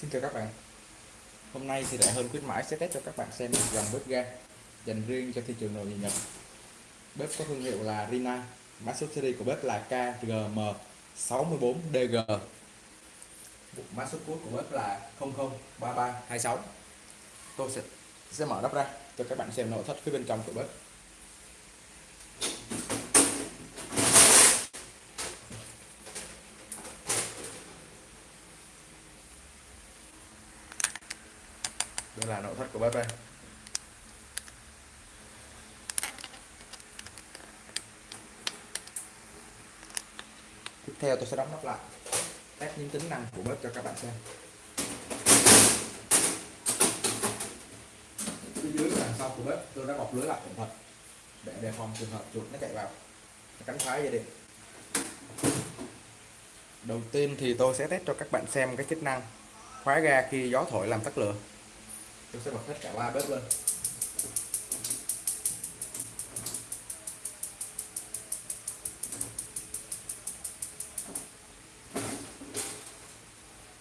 Xin chào các bạn. Hôm nay thì Đại Hơn khuyến mãi sẽ test cho các bạn xem một dòng bếp ga dành riêng cho thị trường nội địa Nhật. Bếp có thương hiệu là Rina, Mã số series của bếp là KGM64DG Mã số cuối của bếp là 003326 Tôi sẽ, sẽ mở nắp ra cho các bạn xem nội thất phía bên trong của bếp. Là nội thất của bếp đây tiếp theo tôi sẽ đóng nắp lại test những tính năng của bếp cho các bạn xem. Phía dưới đằng sau của bếp, tôi đã bọc lưới lại cẩn thận để đề phòng trường hợp chuột nó chạy vào, nó cắn phá dây điện. Đầu tiên thì tôi sẽ test cho các bạn xem cái chức năng khóa ga khi gió thổi làm tắt lửa tôi sẽ bật hết cả ba bếp lên.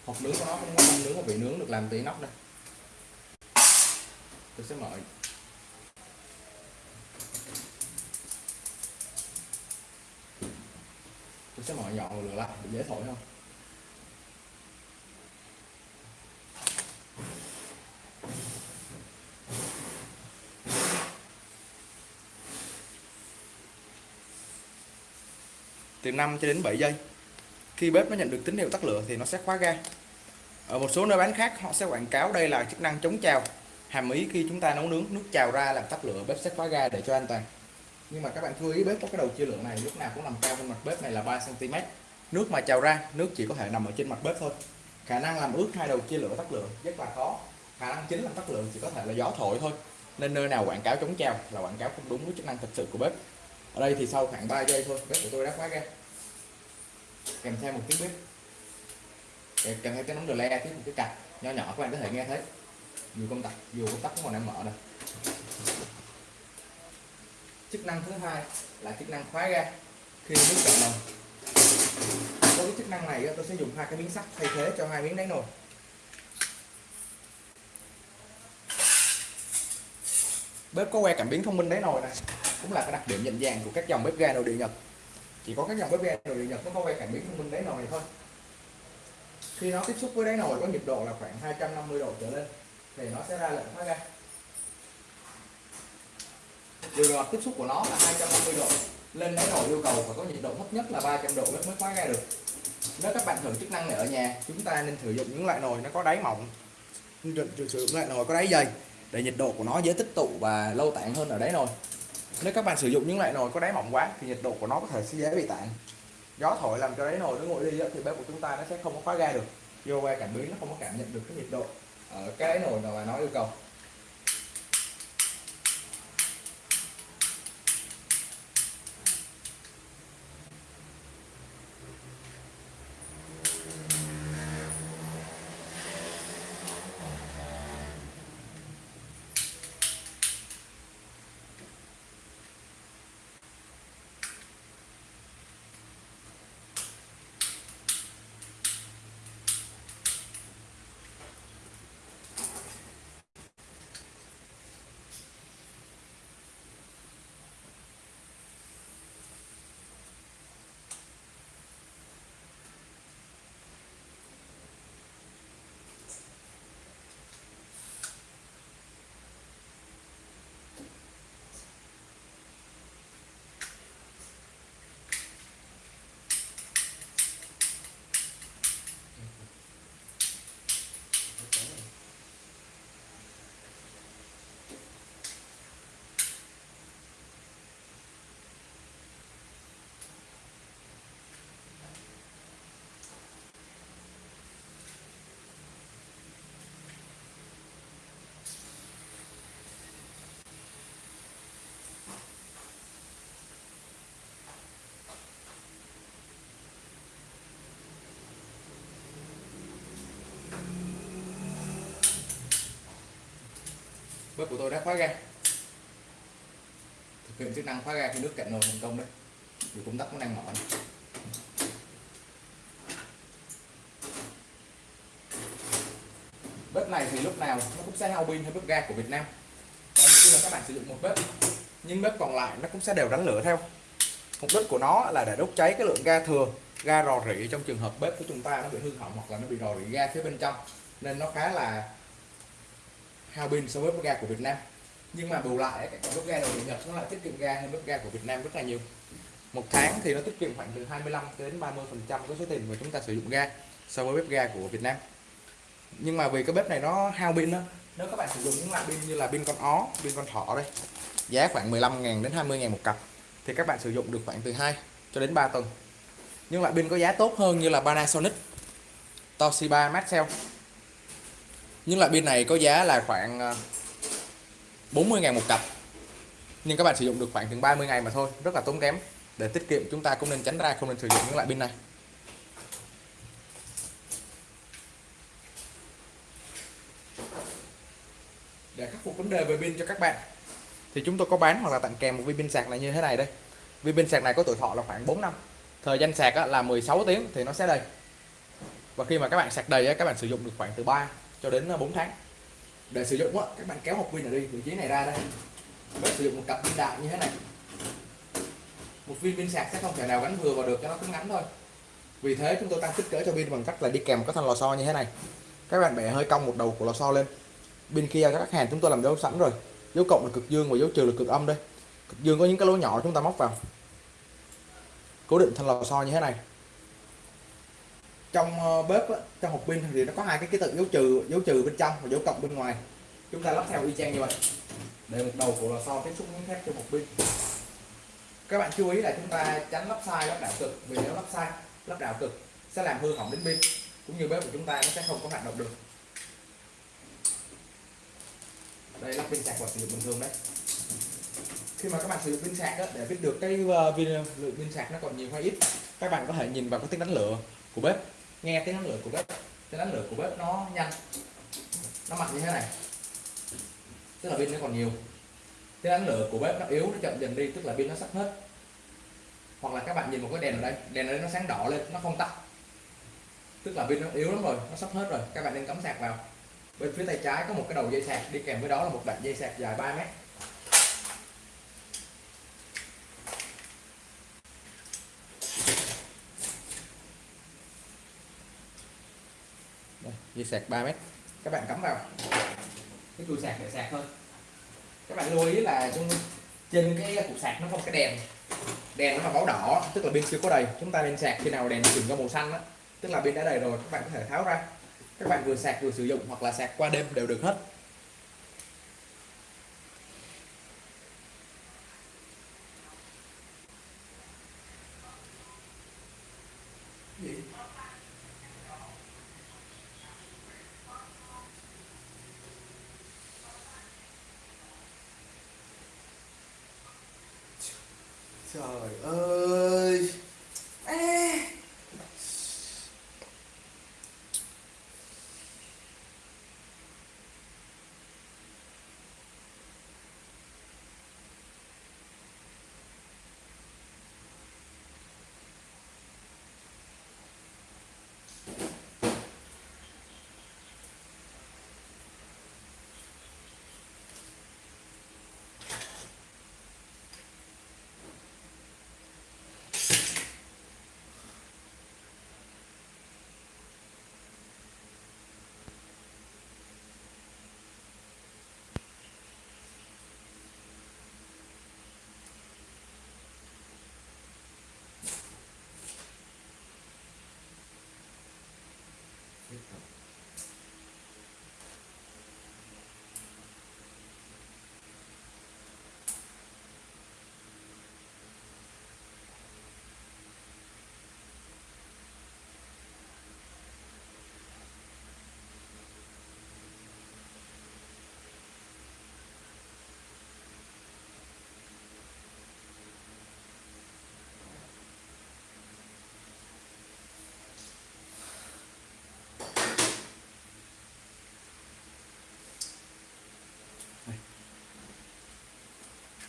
Hộp nướng của nó không nướng mà bị nướng được làm từ nóc đây. Tôi sẽ mở tôi sẽ mở nhọn lửa lại, để dễ thổi không từ 5 cho đến 7 giây. Khi bếp nó nhận được tín hiệu tắt lửa thì nó sẽ khóa ga. Ở một số nơi bán khác, họ sẽ quảng cáo đây là chức năng chống trào. Hàm ý khi chúng ta nấu nướng, nước trào ra làm tắt lửa, bếp sẽ khóa ga để cho an toàn. Nhưng mà các bạn chú ý, bếp có cái đầu chia lửa này lúc nào cũng nằm cao hơn mặt bếp này là 3 cm nước mà trào ra, nước chỉ có thể nằm ở trên mặt bếp thôi. Khả năng làm ướt hai đầu chia lửa tắt lửa rất là khó. Khả năng chính làm tắt lửa chỉ có thể là gió thổi thôi. Nên nơi nào quảng cáo chống trào là quảng cáo không đúng với chức năng thực sự của bếp ở đây thì sau khoảng 3 giây thôi, bếp của tôi đã khóa ra kèm theo một tiếng bếp. Kèm theo cái nóng đờ le, tiếp một cái cạch nhỏ nhỏ, các bạn có thể nghe thấy. Dù công tắc, dù công tắc cũng còn đang mở đây chức năng thứ hai là chức năng khóa ga khi nước cạn nồi. Với cái chức năng này tôi sẽ dùng hai cái miếng sắt thay thế cho hai miếng đáy nồi. Bếp có que cảm biến thông minh đáy nồi này cũng là cái đặc điểm nhận dạng của các dòng bếp ga nội địa Nhật. Chỉ có các dòng bếp ga nội địa Nhật nó có quay cảm biến thông minh đáy nồi này thôi. Khi nó tiếp xúc với đáy nồi có nhiệt độ là khoảng 250 độ trở lên, thì nó sẽ ra lệnh khóa ga điều ngọt tiếp xúc của nó là 250 độ, lên đáy nồi yêu cầu phải có nhiệt độ thấp nhất là 300 độ mới khóa ga được. Nếu các bạn thử chức năng này ở nhà, chúng ta nên sử dụng những loại nồi nó có đáy mỏng. Sử dụng loại nồi có đáy dày để nhiệt độ của nó dễ tích tụ và lâu tản hơn ở đáy nồi nếu các bạn sử dụng những loại nồi có đáy mỏng quá thì nhiệt độ của nó có thể sẽ dễ bị tản. Gió thổi làm cho đáy nồi nó nguội đi thì bếp của chúng ta nó sẽ không có khóa ga được. Vô qua cảm biến nó không có cảm nhận được cái nhiệt độ ở cái đáy nồi mà nó yêu cầu. Bếp của tôi đã khóa ga. Thực hiện chức năng khóa ga khi nước cạn nồi thành công đấy. Thì công tắc cũng đang mở bếp này thì lúc nào nó cũng sẽ hao pin hay bếp ga của Việt Nam. Còn khi mà các bạn sử dụng một bếp. Nhưng bếp còn lại nó cũng sẽ đều đánh lửa theo. Mục đích của nó là để đốt cháy cái lượng ga thừa, ga rò rỉ trong trường hợp bếp của chúng ta nó bị hư hỏng hoặc là nó bị rò rỉ ga phía bên trong. Nên nó khá là hao pin so với bếp ga của Việt Nam. Nhưng mà bù lại cái bếp ga đầu nhập nó lại tiết kiệm ga hơn bếp ga của Việt Nam rất là nhiều. Một tháng thì nó tiết kiệm khoảng từ 25 đến 30 phần trăm cái số tiền mà chúng ta sử dụng ga so với bếp ga của Việt Nam. Nhưng mà vì cái bếp này nó hao pin đó nếu các bạn sử dụng những loại pin như là pin con ó, pin con thỏ đây, giá khoảng 15.000 đến 20.000 một cặp, thì các bạn sử dụng được khoảng từ 2 cho đến 3 tuần. Nhưng loại pin có giá tốt hơn như là Panasonic, Toshiba, Maxell nhưng loại pin này có giá là khoảng ờ, 40 ngàn một cặp. Nhưng các bạn sử dụng được khoảng chừng 30 ngày mà thôi, rất là tốn kém. Để tiết kiệm, chúng ta cũng nên tránh ra không nên sử dụng những loại pin này. Để khắc phục vấn đề về pin cho các bạn, thì chúng tôi có bán hoặc là tặng kèm một viên pin sạc này như thế này đây. Viên pin sạc này có tuổi thọ là khoảng 4 năm, thời gian sạc là 16 tiếng thì nó sẽ đầy. Và khi mà các bạn sạc đầy các bạn sử dụng được khoảng từ 3 cho đến à, 4 tháng. Để sử dụng các bạn kéo hộp pin ở đi vị trí này ra đây. Với sử dụng một cặp pin đại như thế này. Một viên pin sạc sẽ không thể nào gắn vừa vào được, cho nó cũng ngắn thôi. Vì thế chúng tôi tăng kích cỡ cho pin bằng cách là đi kèm có thanh lò xo như thế này. Các bạn bẻ hơi cong một đầu của lò xo lên. Bên kia các hàng chúng tôi làm dấu sẵn rồi. Dấu cộng là cực dương và dấu trừ là cực âm đây. Cực dương có những cái lỗ nhỏ chúng ta móc vào. Cố định thân lò xo như thế này trong ờ, bếp trong hộp pin thì nó có hai cái ký tự dấu trừ dấu trừ bên trong và dấu cộng bên ngoài. Chúng ta lắp theo y chang như vậy. Để một đầu của lò xo tiếp xúc miếng thép trong hộp pin. Các bạn chú ý là chúng ta tránh lắp sai lắp đảo cực vì nếu lắp sai lắp đảo cực sẽ làm hư hỏng đến pin cũng như bếp của chúng ta nó sẽ không có hoạt động được. Đây lắp pin sạc và sử dụng bình thường đấy. Khi mà các bạn sử dụng pin sạc đó, để biết được cái uh, lượng pin sạc nó còn nhiều hay ít các bạn có thể nhìn vào cái tiếng đánh lửa của bếp nghe tiếng đánh lửa của bếp. Tiếng đánh lửa của bếp nó nhanh. Nó mạnh như thế này. Tức là pin nó còn nhiều. Tiếng đánh lửa của bếp nó yếu, nó chậm dần đi, tức là pin nó sắp hết. Hoặc là các bạn nhìn một cái đèn ở đây. Đèn ở đây nó sáng đỏ lên, nó không tắt. Tức là pin nó yếu lắm rồi, nó sắp hết rồi. Các bạn nên cắm sạc vào. Bên phía tay trái có một cái đầu dây sạc. Đi kèm với đó là một đoạn dây sạc dài 3 mét Đây, dây sạc 3 mét. Các bạn cắm vào. Cái cùi sạc để sạc thôi. Các bạn lưu ý là trong trên cái cục sạc nó có cái đèn. Đèn nó là báo đỏ, tức là pin chưa có đầy. Chúng ta nên sạc khi nào đèn chuyển ra màu xanh đó tức là pin đã đầy rồi, các bạn có thể tháo ra. Các bạn vừa sạc vừa sử dụng hoặc là sạc qua đêm đều được hết. 下来，哎。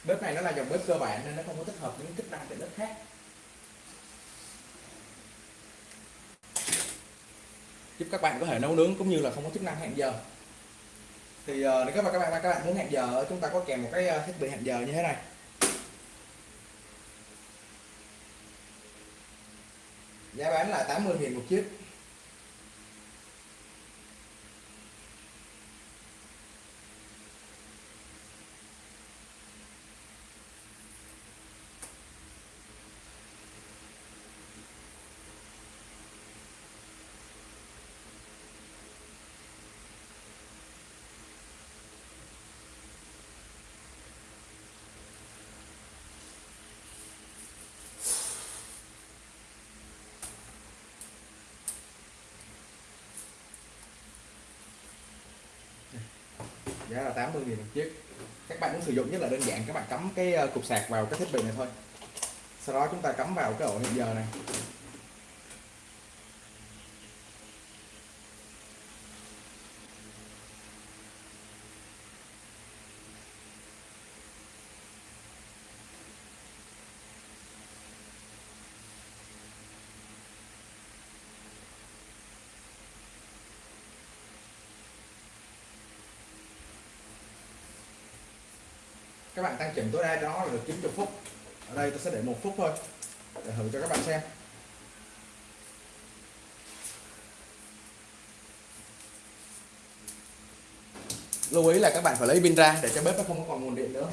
Bếp này nó là dòng bếp cơ bản nên nó không có tích hợp những chức năng tiện ích khác. Giúp các bạn có thể nấu nướng cũng như là không có chức năng hẹn giờ. Thì ờ, nếu các bạn các bạn các bạn muốn hẹn giờ, chúng ta có kèm một cái ờ, thiết bị hẹn giờ như thế này. Giá bán là 80.000 một chiếc. Giá là 80 000 một chiếc. Các bạn muốn sử dụng nhất là đơn giản, các bạn cắm cái ờ, cục sạc vào cái thiết bị này thôi. Sau đó chúng ta cắm vào cái ổ hẹn giờ này. Các bạn tăng chỉnh tối đa cho nó là được 90 phút. Ở đây tôi sẽ để một phút thôi, để thử cho các bạn xem. Lưu ý là các bạn phải lấy pin ra để cho bếp nó không còn nguồn điện nữa.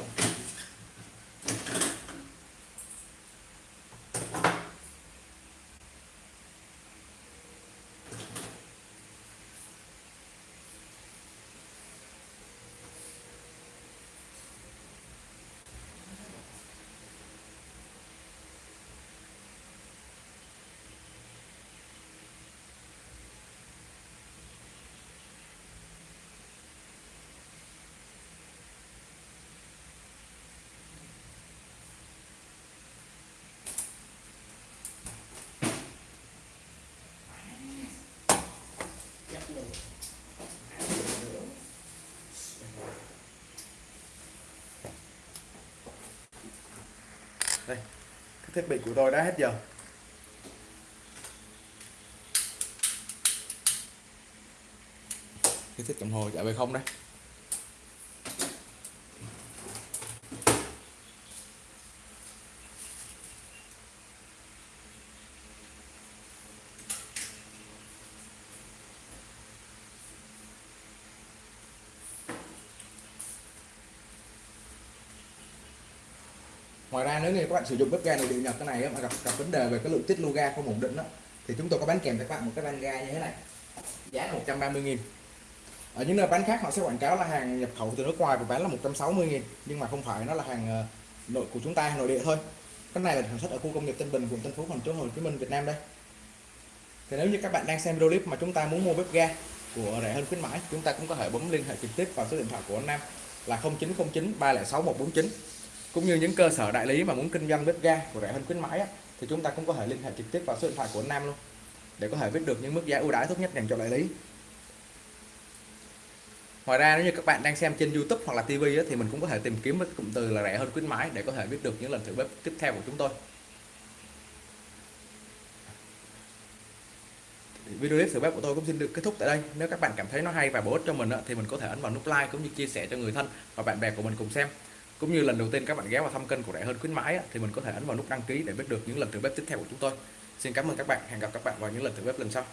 Đây, cái thiết bị của tôi đã hết giờ. Cái thiết đồng hồ chạy về không đấy ngoài ra nếu như các bạn sử dụng bếp ga nội địa nhập cái này mà gặp gặp vấn đề về cái lượng tiết lưu ga không ổn định đó, thì chúng tôi có bán kèm cho các bạn một cái van ga như thế này. Giá 130 nghìn. Ở những nơi bán khác họ sẽ quảng cáo là hàng nhập khẩu từ nước ngoài và bán là 160 nghìn nhưng mà không phải nó là hàng ờ, nội của chúng ta nội địa thôi. Cái này là sản xuất ở khu công nghiệp Tân Bình quận Tân Phú thành phố Hồ Chí Minh Việt Nam đây. Thì nếu như các bạn đang xem video clip mà chúng ta muốn mua bếp ga của rẻ hơn khuyến mãi chúng ta cũng có thể bấm liên hệ trực tiếp vào số điện thoại của anh Nam là 0909 306 149 cũng như những cơ sở đại lý mà muốn kinh doanh bếp ga của rẻ hơn khuyến mãi á, thì chúng ta cũng có thể liên hệ trực tiếp vào số điện thoại của Nam luôn để có thể biết được những mức giá ưu đãi tốt nhất dành cho đại lý Ngoài ra nếu như các bạn đang xem trên YouTube hoặc là TV á, thì mình cũng có thể tìm kiếm với cụm từ là rẻ hơn khuyến mãi để có thể biết được những lần thử bếp tiếp theo của chúng tôi. Video clip thử bếp của tôi cũng xin được kết thúc tại đây. Nếu các bạn cảm thấy nó hay và bổ ích cho mình á, thì mình có thể ấn vào nút like cũng như chia sẻ cho người thân và bạn bè của mình cùng xem cũng như lần đầu tiên các bạn ghé vào thăm kênh của rẻ hơn khuyến mãi thì mình có thể ấn vào nút đăng ký để biết được những lần thử bếp tiếp theo của chúng tôi. Xin cảm ơn các bạn. Hẹn gặp các bạn vào những lần thử bếp lần sau.